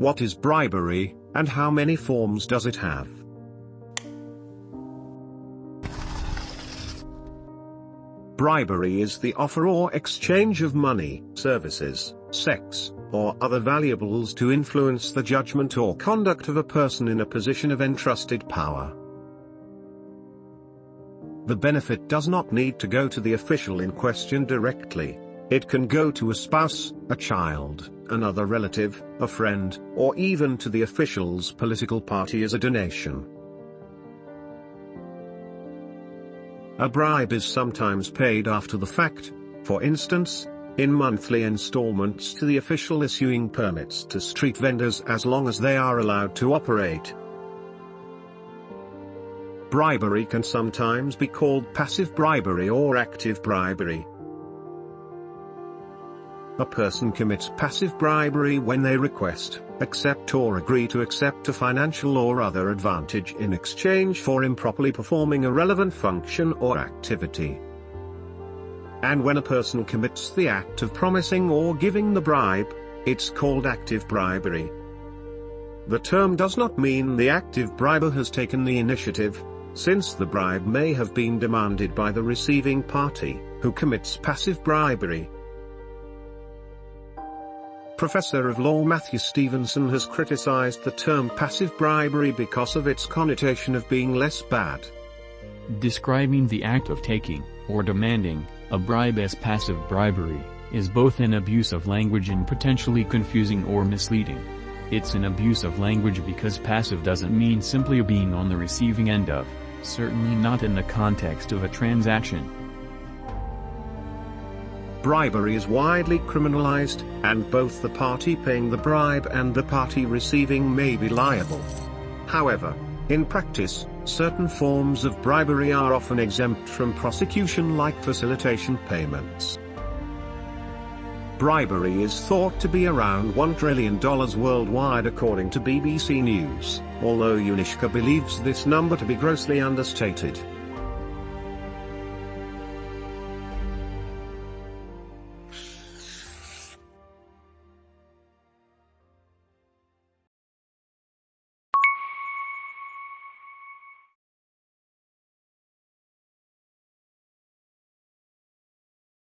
What is bribery, and how many forms does it have? Bribery is the offer or exchange of money, services, sex, or other valuables to influence the judgment or conduct of a person in a position of entrusted power. The benefit does not need to go to the official in question directly. It can go to a spouse, a child, another relative, a friend, or even to the official's political party as a donation. A bribe is sometimes paid after the fact, for instance, in monthly installments to the official issuing permits to street vendors as long as they are allowed to operate. Bribery can sometimes be called passive bribery or active bribery. A person commits passive bribery when they request, accept or agree to accept a financial or other advantage in exchange for improperly performing a relevant function or activity. And when a person commits the act of promising or giving the bribe, it's called active bribery. The term does not mean the active briber has taken the initiative, since the bribe may have been demanded by the receiving party, who commits passive bribery. Professor of Law Matthew Stephenson has criticized the term passive bribery because of its connotation of being less bad. Describing the act of taking, or demanding, a bribe as passive bribery, is both an abuse of language and potentially confusing or misleading. It's an abuse of language because passive doesn't mean simply being on the receiving end of, certainly not in the context of a transaction. Bribery is widely criminalized, and both the party paying the bribe and the party receiving may be liable. However, in practice, certain forms of bribery are often exempt from prosecution like facilitation payments. Bribery is thought to be around $1 trillion worldwide according to BBC News, although UNISCA believes this number to be grossly understated.